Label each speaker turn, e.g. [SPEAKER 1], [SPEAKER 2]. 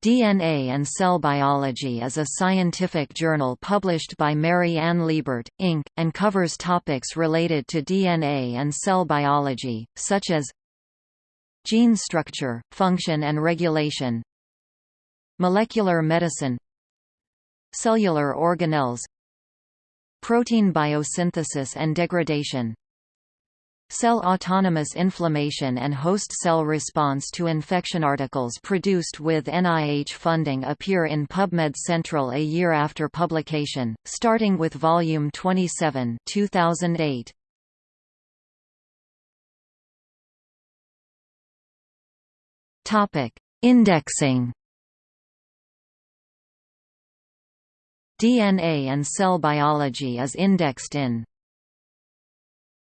[SPEAKER 1] DNA and Cell Biology is a scientific journal published by Mary Ann Liebert, Inc., and covers topics related to DNA and cell biology, such as gene structure, function and regulation molecular medicine cellular organelles protein biosynthesis and degradation Cell autonomous inflammation and host cell response to infection articles produced with NIH funding appear in PubMed Central a year after publication, starting with Volume 27 2008. Topic: Indexing DNA and cell biology is indexed in